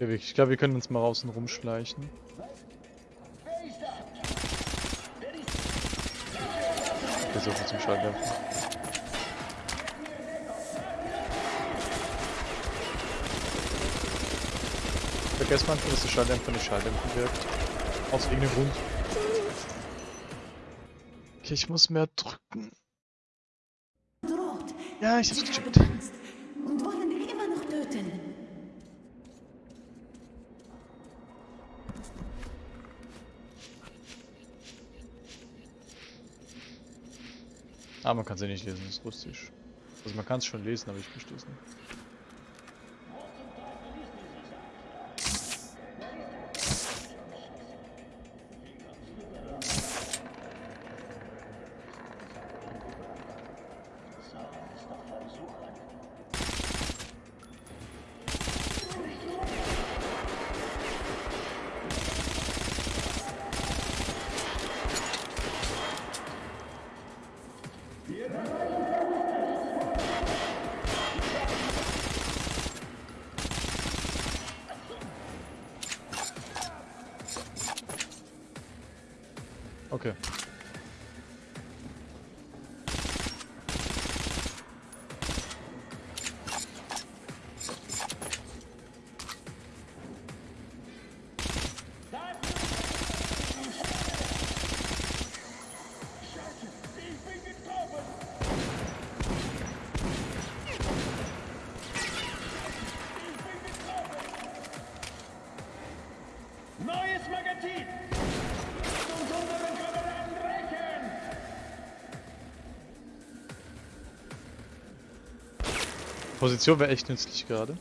Ich glaube, wir können uns mal außen rumschleichen. Viel zum Schalldämpfen. Vergesst manchmal, dass der Schalldämpfer nicht Schalldämpfen wirkt. Aus irgendeinem Grund. Okay, ich muss mehr drücken. Ja, ich hab's gecheckt. Und wollen dich immer noch töten. Ah, man kann sie nicht lesen, das ist russisch. Also man kann es schon lesen, aber ich verstehe es nicht. Position wäre echt nützlich gerade.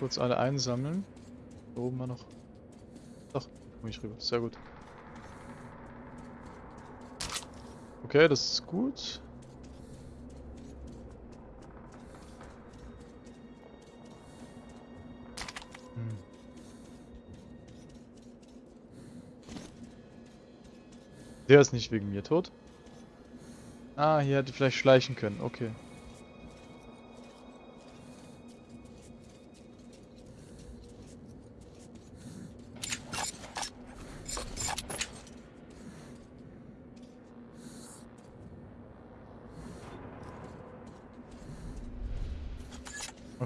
Kurz alle einsammeln. Da oben war noch. Doch, komm ich rüber. Sehr gut. Okay, das ist gut. Hm. Der ist nicht wegen mir tot. Ah, hier hätte vielleicht schleichen können. Okay.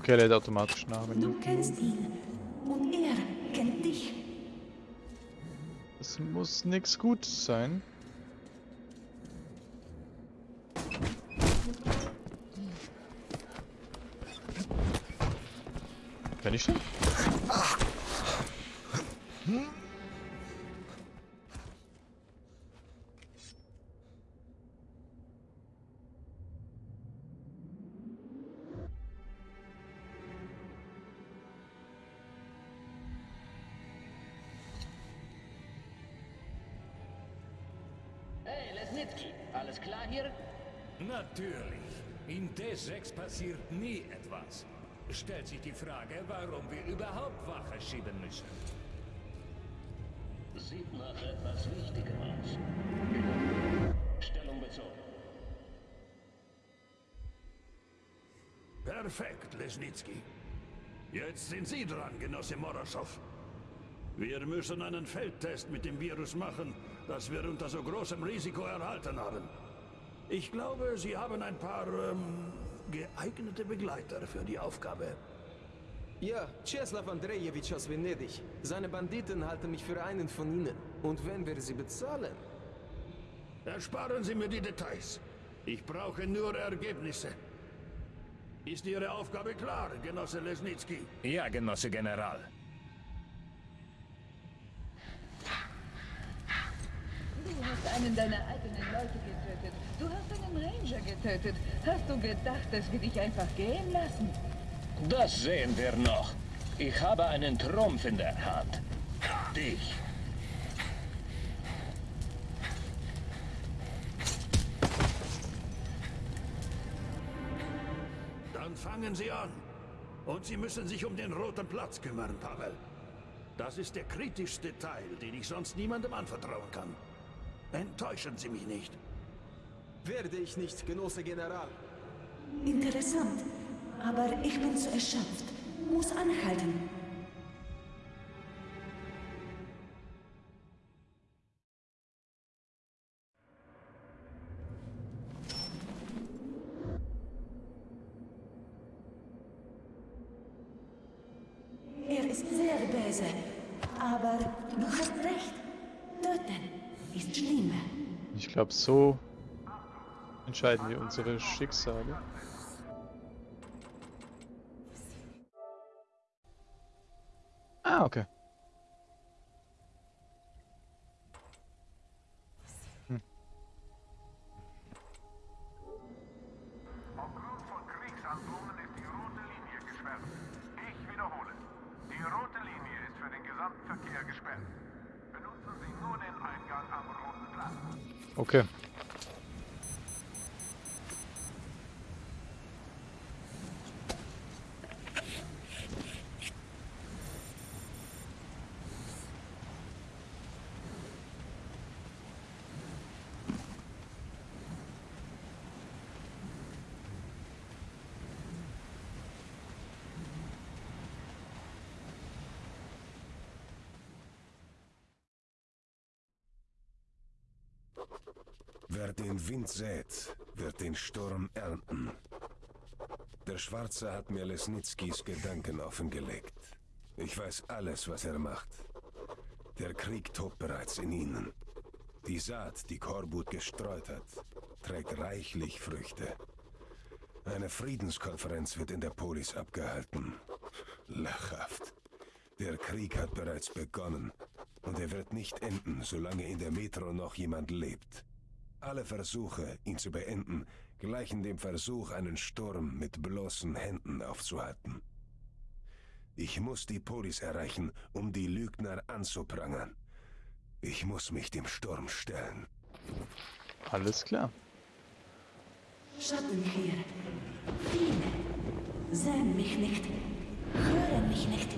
Okay, lädt automatisch nach. Du kennst ihn und er kennt dich. das muss nix Gutes sein. Wenn ich denn? Natürlich. In T6 passiert nie etwas. Stellt sich die Frage, warum wir überhaupt Wache schieben müssen. Sieht nach etwas Wichtigem aus. Stellung bezogen. Perfekt, Lesnitsky. Jetzt sind Sie dran, Genosse Morosow. Wir müssen einen Feldtest mit dem Virus machen, das wir unter so großem Risiko erhalten haben. Ich glaube, Sie haben ein paar ähm, geeignete Begleiter für die Aufgabe. Ja, Czeslaw Andrejewitsch aus Venedig. Seine Banditen halten mich für einen von ihnen. Und wenn wir sie bezahlen? Ersparen Sie mir die Details. Ich brauche nur Ergebnisse. Ist Ihre Aufgabe klar, Genosse Lesnitsky? Ja, Genosse General. Du hast einen deiner eigenen Leute getötet. Du hast einen Ranger getötet. Hast du gedacht, dass wir dich einfach gehen lassen? Das sehen wir noch. Ich habe einen Trumpf in der Hand. Dich. Dann fangen Sie an. Und Sie müssen sich um den Roten Platz kümmern, Pavel. Das ist der kritischste Teil, den ich sonst niemandem anvertrauen kann. Enttäuschen Sie mich nicht. Werde ich nicht, Genosse General. Interessant. Aber ich bin zu erschöpft. Muss anhalten. Er ist sehr böse. Aber du hast recht. Töten ist schlimmer. Ich glaube, so entscheiden wir unsere Schicksale. Ah, okay. Wer den Wind sät, wird den Sturm ernten. Der Schwarze hat mir Lesnitzkis Gedanken offengelegt. Ich weiß alles, was er macht. Der Krieg tobt bereits in ihnen. Die Saat, die Korbut gestreut hat, trägt reichlich Früchte. Eine Friedenskonferenz wird in der Polis abgehalten. Lachhaft. Der Krieg hat bereits begonnen. Und er wird nicht enden, solange in der Metro noch jemand lebt. Alle Versuche, ihn zu beenden, gleichen dem Versuch, einen Sturm mit bloßen Händen aufzuhalten. Ich muss die Polis erreichen, um die Lügner anzuprangern. Ich muss mich dem Sturm stellen. Alles klar. Schatten hier. Viele. Sehen mich nicht. Hören mich nicht.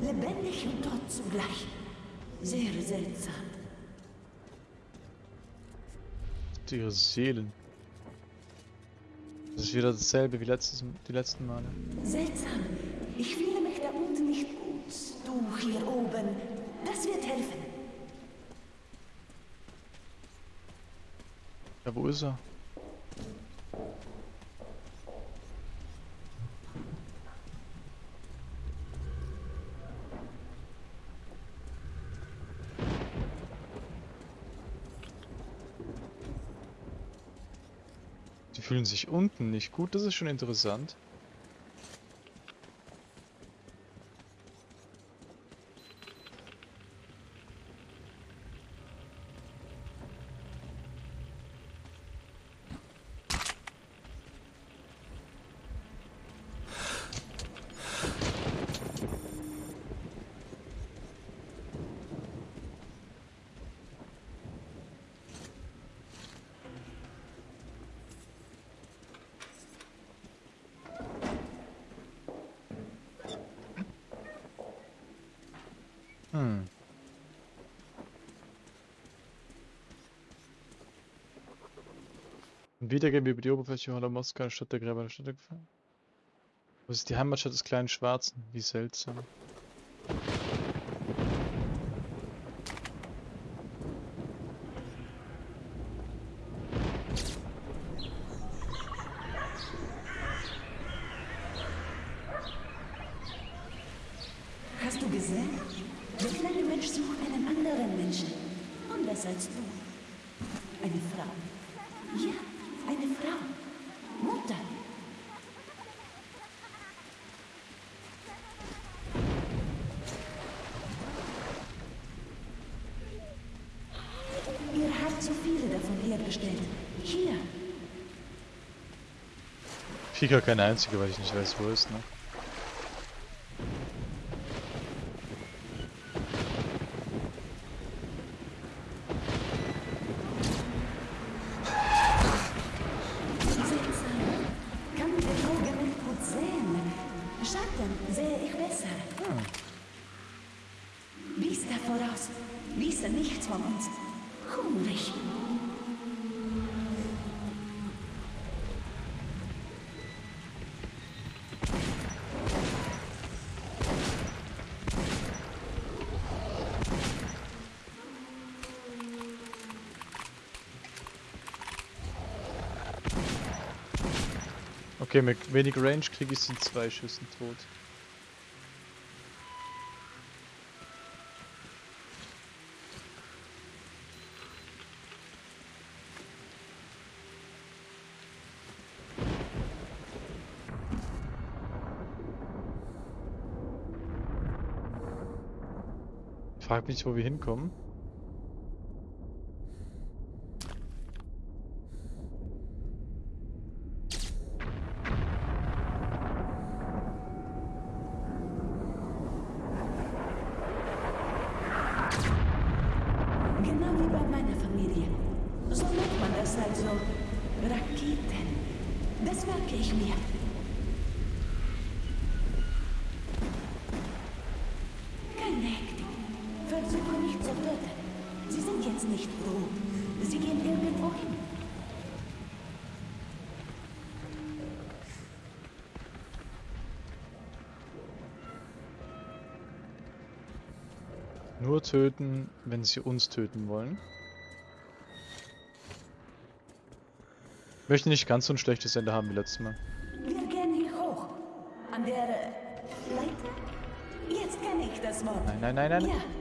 Lebendig und tot zugleich. Sehr seltsam. Ihre Seelen. Das ist wieder dasselbe wie letztes, die letzten Male. Seltsam. Ich fühle mich da unten nicht gut. Du hier oben. Das wird helfen. Ja, wo ist er? Die fühlen sich unten nicht gut, das ist schon interessant. Hm. Wiedergeben über die Oberfläche Holler Moskau statt der Gräber der Stadt gefallen. Wo ist die Heimatstadt des kleinen Schwarzen? Wie seltsam. Hast du gesehen? Der kleine Mensch sucht einen anderen Menschen. Anders als du. Eine Frau. Ja, eine Frau. Mutter. Ihr habt so viele davon hergestellt. Hier. Ja keine einzige, weil ich nicht weiß, wo ist, ne? Ich besser. Biester voraus. Wisse nichts von uns. Hungrig. Okay, mit wenig Range kriege ich sie in zwei Schüssen tot. Frag mich, wo wir hinkommen. Genau wie bei meiner Familie. So nennt man das also Raketen. Mir. Keine Hektik. Versuche nicht zu töten. Sie sind jetzt nicht froh. Sie gehen irgendwo hin. Nur töten, wenn sie uns töten wollen. Möchte nicht ganz so ein schlechtes Ende haben wie letztes Mal. Wir gehen hier hoch. An der Leiter? Jetzt kenne ich das Wort. Nein, nein, nein, nein. Ja.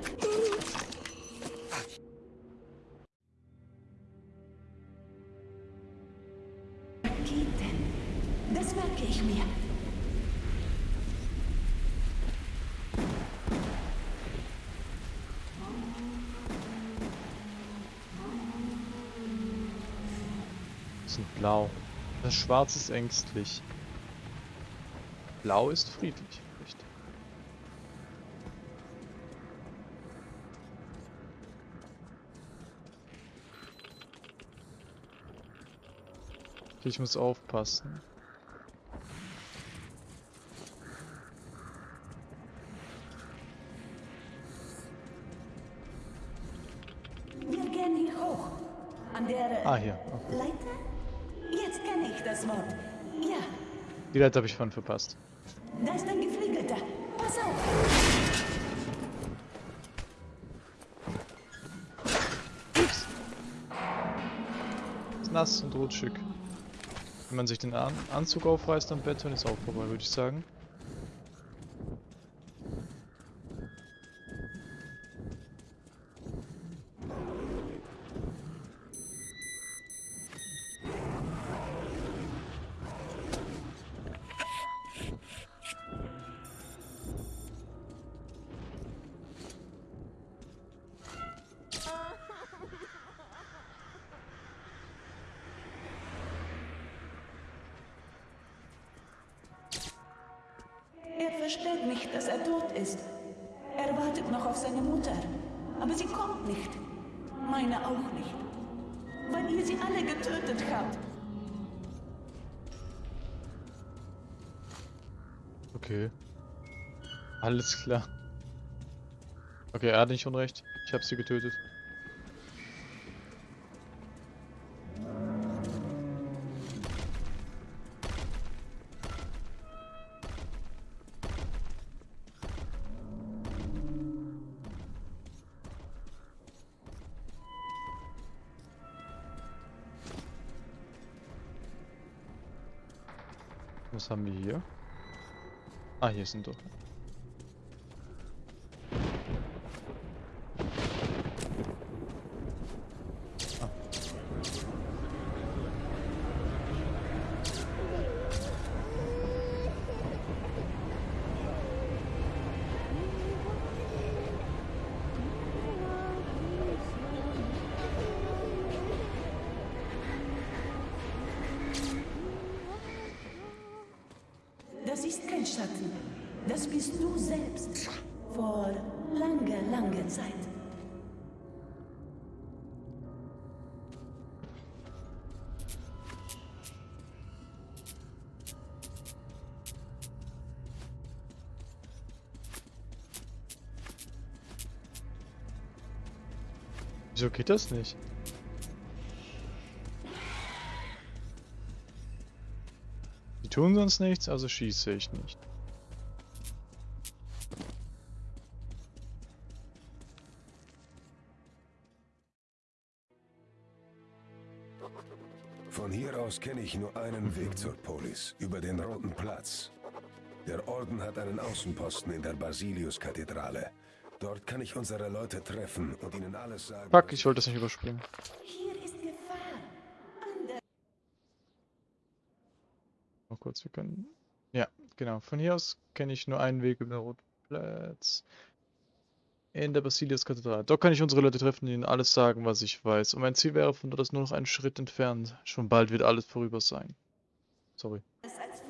Sind blau. Das Schwarz ist ängstlich. Blau ist friedlich. Richtig. Ich muss aufpassen. Die Leute habe ich von verpasst. da ist ein Geflügelter. Pass auf. Ist nass und rutschig. Wenn man sich den An Anzug aufreißt am Bett, dann ist auch vorbei, würde ich sagen. Versteht nicht, dass er tot ist. Er wartet noch auf seine Mutter. Aber sie kommt nicht. Meine auch nicht. Weil ihr sie alle getötet habt. Okay. Alles klar. Okay, er hat nicht unrecht. Ich habe sie getötet. Haben wir hier? Ah, hier sind doch. Geht das nicht? Die tun sonst nichts, also schieße ich nicht. Von hier aus kenne ich nur einen Weg zur Polis, über den Roten Platz. Der Orden hat einen Außenposten in der Basilius-Kathedrale. Dort kann ich unsere Leute treffen und ihnen alles sagen. Fuck, ich wollte das nicht überspringen. Hier ist Gefahr. Noch kurz, wir können... Ja, genau. Von hier aus kenne ich nur einen Weg über den Roten Platz. In der Basilius-Kathedrale. Dort kann ich unsere Leute treffen und ihnen alles sagen, was ich weiß. Und mein Ziel wäre von dort aus nur noch einen Schritt entfernt. Schon bald wird alles vorüber sein. Sorry. als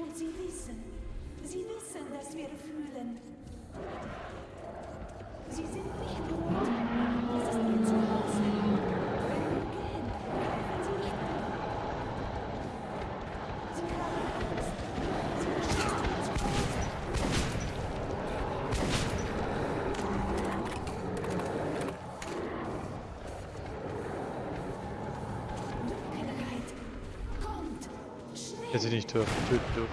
Und sie wissen. Sie wissen, dass wir fühlen. Sie sind nicht tot. Hätte sie nicht töten dürfen.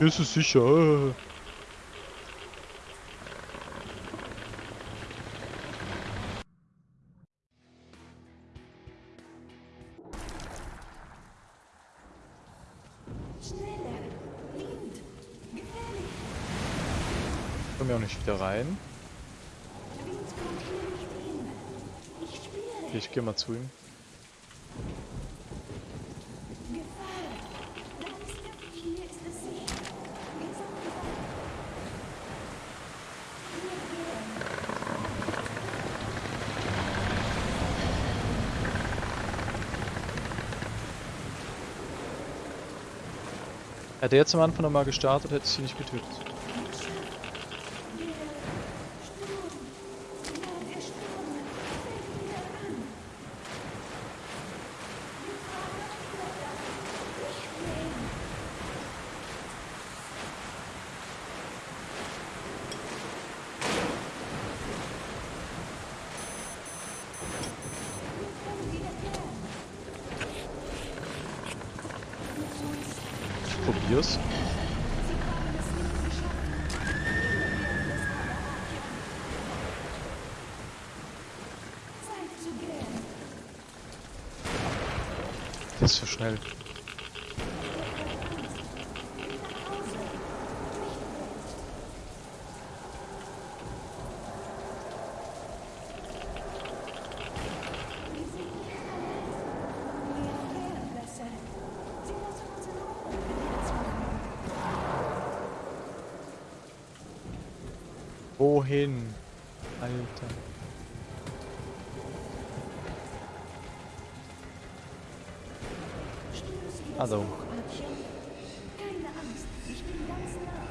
Ist es sicher! Es sicher! Wir sind bereit! Wir gehen! Hätte er jetzt am Anfang nochmal gestartet, hätte ich sie nicht getötet. Der Sturm! Ja, der Sturm! Fällt wieder an! Gefahr! Nicht gehen! Wir können wieder gehen! Ich probier's. Sie haben es nicht geschafft. Wir werden es aber erreichen. Zeit zu gehen. Das ist so schnell. Nach Hause. Wir sind nicht verletzt. Wir wären besser. Sie lassen uns in Ruhe, wenn wir das machen. Wohin? Alter. Spürst du das Hallo. auch, Artchen? Keine Angst, ich bin ganz nah.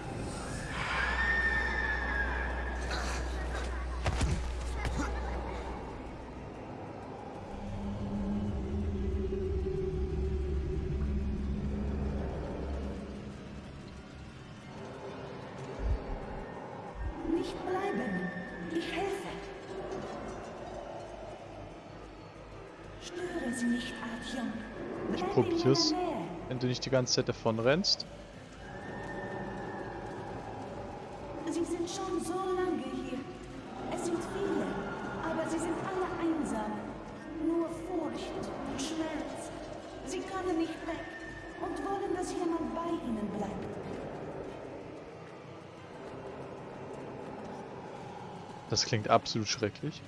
Nicht bleiben. Ich helfe. Störe sie nicht, Artyom. Ich Bleib in meiner probier's. Nähe. Wenn du nicht die ganze Zeit davon rennst. Sie sind schon so lange hier. Es sind viele, aber sie sind alle einsam. Nur Furcht und Schmerz. Sie können nicht weg und wollen, dass jemand bei ihnen bleibt. Das klingt absolut schrecklich.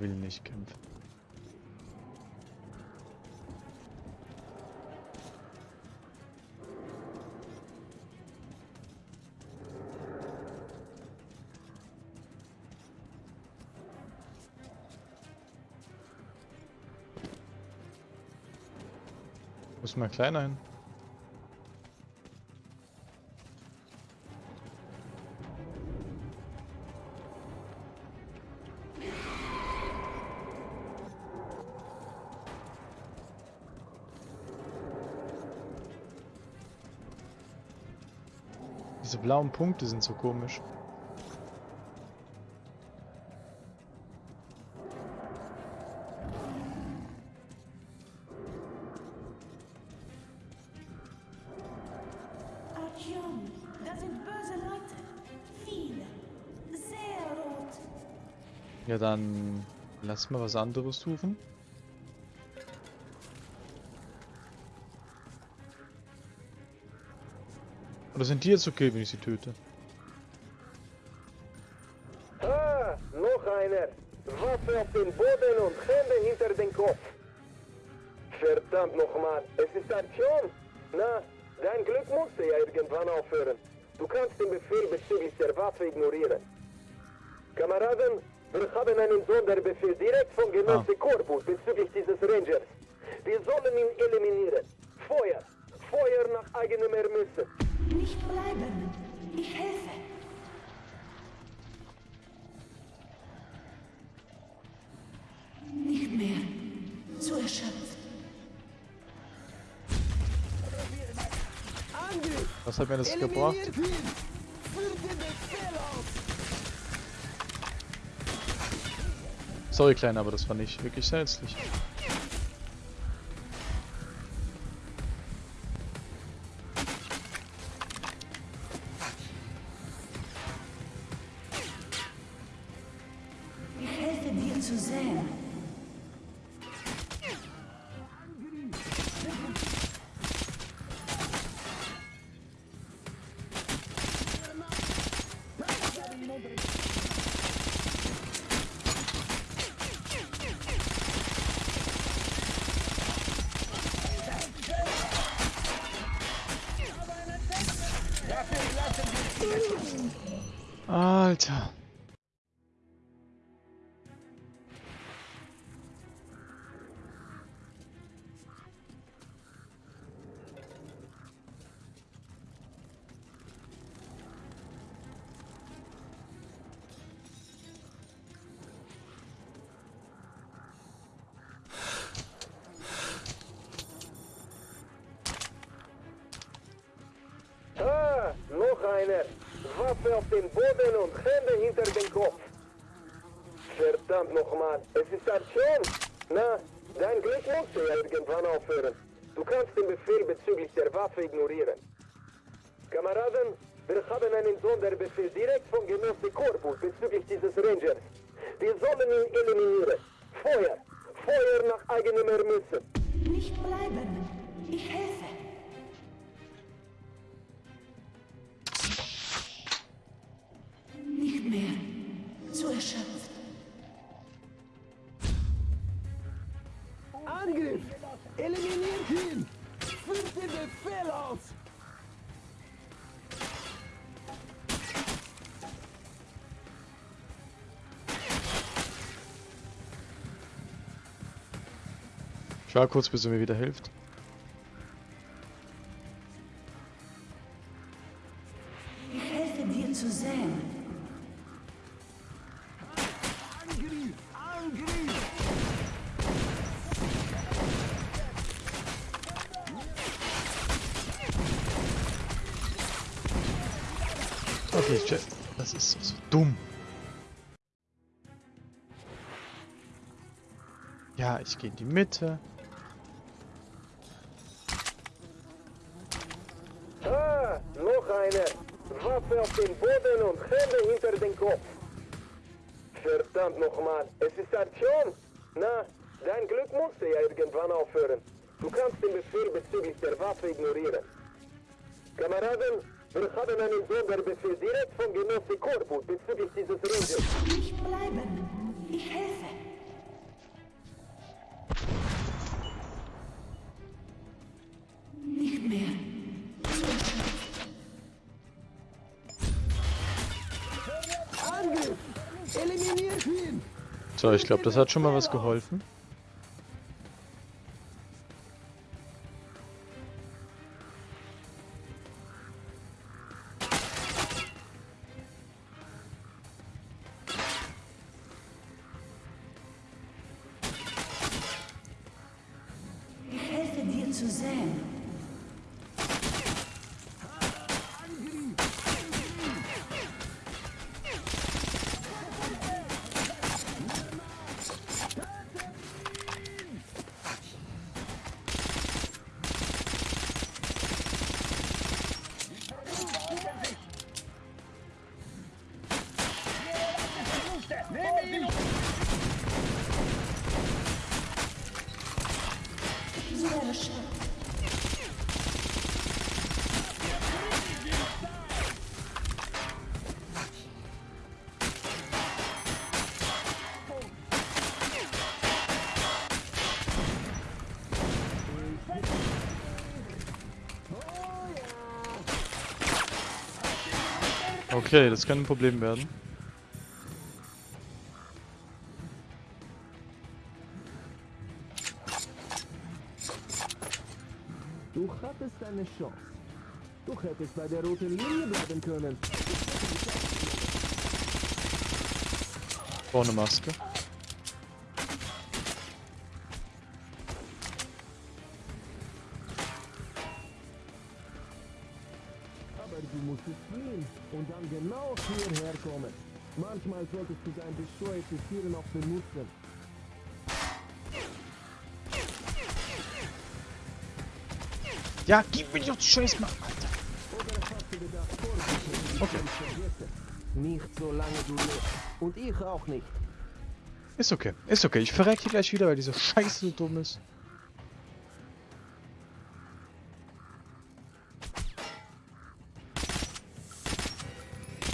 Will nicht kämpfen. Muss mal kleiner hin. Diese blauen Punkte sind so komisch. Ja, dann lass mal was anderes suchen. Oder sind die jetzt okay, wenn ich sie töte? Mehr. Zu erschöpft. Was hat mir das gebracht? Sorry, Kleiner, aber das war nicht wirklich nützlich. Noch einer. Waffe auf den Boden und Hände hinter den Kopf. Verdammt nochmal, es ist Artyom. Na, dein Glück musste ja irgendwann aufhören. Du kannst den Befehl bezüglich der Waffe ignorieren. Kameraden, wir haben einen Sonderbefehl direkt von Genosse Corpus bezüglich dieses Rangers. Wir sollen ihn eliminieren. Feuer! Feuer nach eigenem Ermessen. Nicht bleiben. Ich helfe. Ich war kurz, bis er mir wieder hilft. Ich helfe dir zu säen. Angriff! Angriff! Okay, check. Das ist so, so dumm. Ja, ich gehe in die Mitte. Es ist Artyom. Na, dein Glück musste ja irgendwann aufhören. Du kannst den Befehl bezüglich der Waffe ignorieren. Kameraden, wir haben einen Sonderbefehl direkt von Genosse Corpus bezüglich dieses Rangers. Nicht bleiben. Ich helfe. So, ich glaube, das hat schon mal was geholfen. Okay, das kann ein Problem werden. Du hattest eine Chance. Du hättest bei der roten Linie bleiben können. Vorne Maske. Auch benutzen. Ja, gib mir doch die Scheiß mal. Gedacht, Vorsicht, Okay. Nicht solange du lebst. Und ich auch nicht. Ist okay. Ist okay. Ich verrecke gleich wieder, weil diese Scheiße so dumm ist.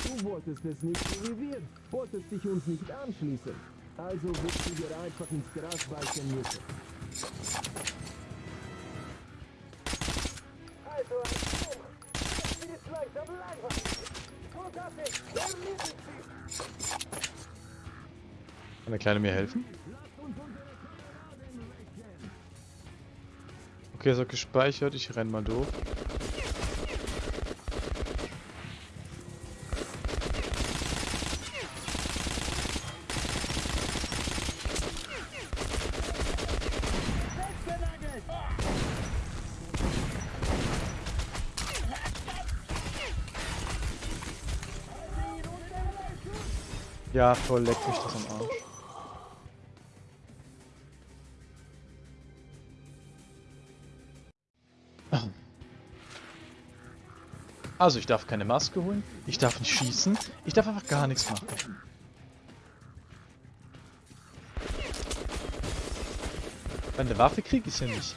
Du wolltest es nicht so wir. Wolltest dich uns nicht anschließen. Also wirst du dir einfach ins Gras beißen müssen. Also ein Sturm. Sie ist langsam langweilig. Großartig. Erledigt sie. Kann der Kleine mir helfen? Okay, ist auch gespeichert. Ich renn mal durch. Ja, voll leck mich das am Arsch. Also, ich darf keine Maske holen, ich darf nicht schießen, ich darf einfach gar nichts machen. Eine Waffe krieg ich ja nicht.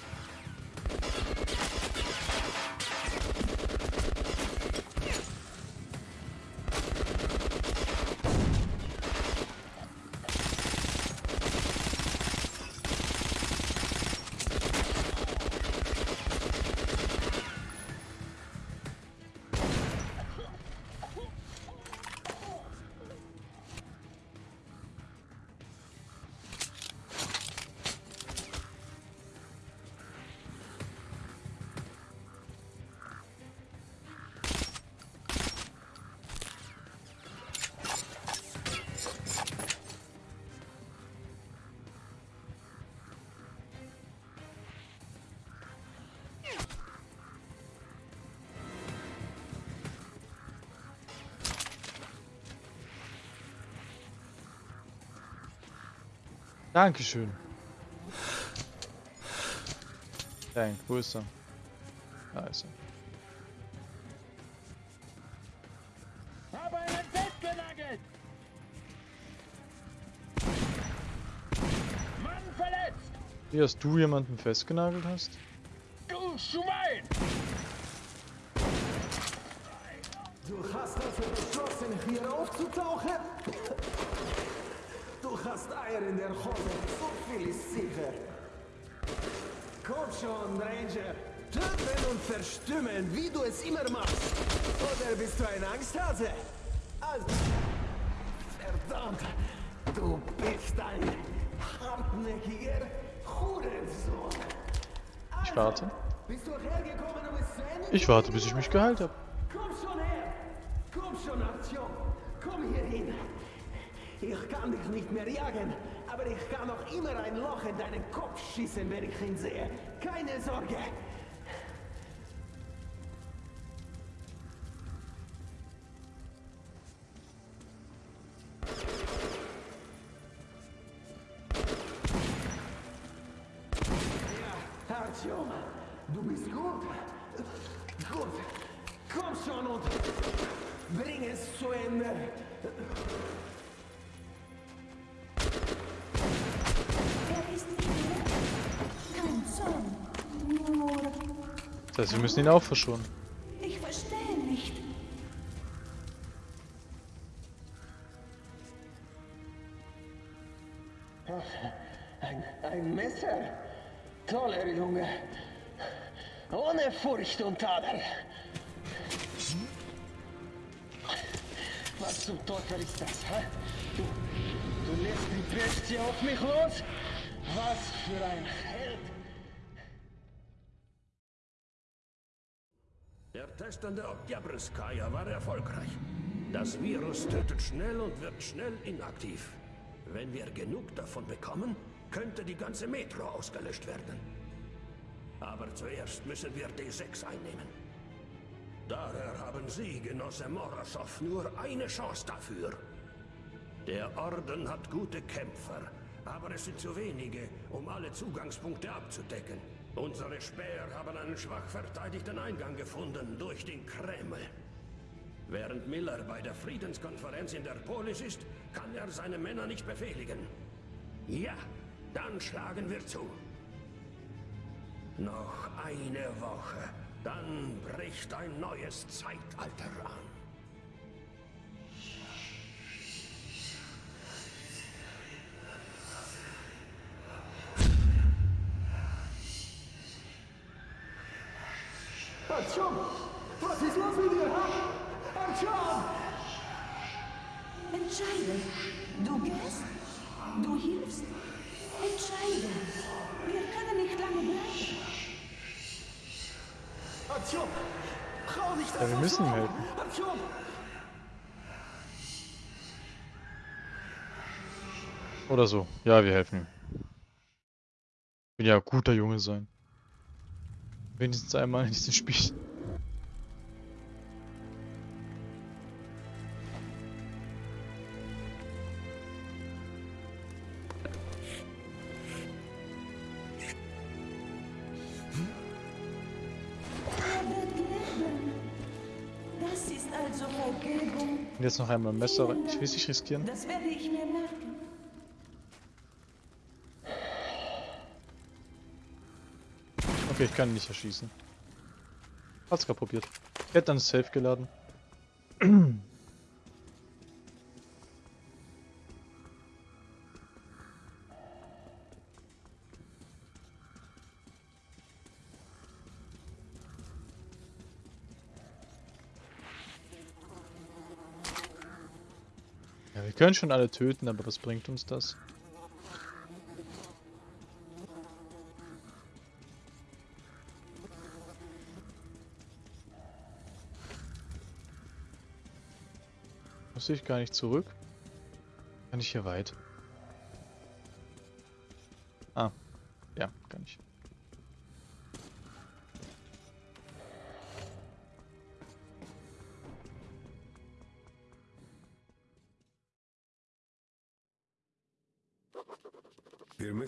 Dankeschön. Dank, wo ist er? Da ist er. Habe einen festgenagelt! Mann verletzt! Wie, dass du jemanden festgenagelt hast? Du Schwein! Du hast also beschlossen, hier aufzutauchen? Du hast Eier in der Hose, so viel ist sicher. Komm schon, Ranger. Töten und verstümmeln, wie du es immer machst. Oder bist du ein Angsthase? Also, und du bist ein hartnäckiger Hurensohn. Ich warte. Bist du hergekommen, zu Ende Ich warte, bis ich mich geheilt habe. Komm schon her! Komm schon, Artyom! Komm hier hin! Ich kann dich nicht mehr jagen, aber ich kann noch immer ein Loch in deinen Kopf schießen, wenn ich ihn sehe. Keine Sorge! Das heißt, wir müssen ihn auch verschonen. ich verstehe nicht. Ein, ein Messer? Toller Junge. Ohne Furcht und Tadel. Was zum Teufel ist das, hä? Du, du lässt die Bestie auf mich los? Was für ein Der Test an der Oktyabrskaya war erfolgreich. Das Virus tötet schnell und wird schnell inaktiv. Wenn wir genug davon bekommen, könnte die ganze Metro ausgelöscht werden. Aber zuerst müssen wir D6 einnehmen. Daher haben Sie, Genosse Moroschow, nur eine Chance dafür. Der Orden hat gute Kämpfer, aber es sind zu wenige, um alle Zugangspunkte abzudecken. Unsere Späher haben einen schwach verteidigten Eingang gefunden durch den Kreml. Während Miller bei der Friedenskonferenz in der Polis ist, kann er seine Männer nicht befehligen. Ja, dann schlagen wir zu. Noch eine Woche, dann bricht ein neues Zeitalter an. Du gehst, du hilfst. Entscheide. Wir können nicht lange bleiben. Artyom! Schau nicht Ja, wir müssen helfen. Artyom! Oder so. Ja, wir helfen ihm. Will ja guter Junge sein. Wenigstens einmal in diesem Spiel. Jetzt noch einmal Messer rein. Ich will es nicht riskieren. Das werde ich mir merken. Okay, ich kann ihn nicht erschießen. Hat's gerade probiert. Ich hätte dann safe geladen. wir können schon alle töten, aber was bringt uns das? Muss ich gar nicht zurück? Kann ich hier weit?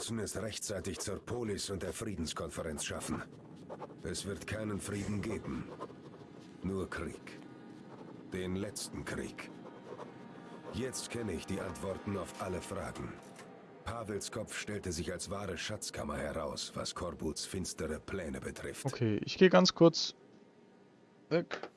Müssen es rechtzeitig zur Polis und der Friedenskonferenz schaffen. Es wird keinen Frieden geben. Nur Krieg. Den letzten Krieg. Jetzt kenne ich die Antworten auf alle Fragen. Pavels Kopf stellte sich als wahre Schatzkammer heraus, was Korbuts finstere Pläne betrifft. Okay, ich gehe ganz kurz weg.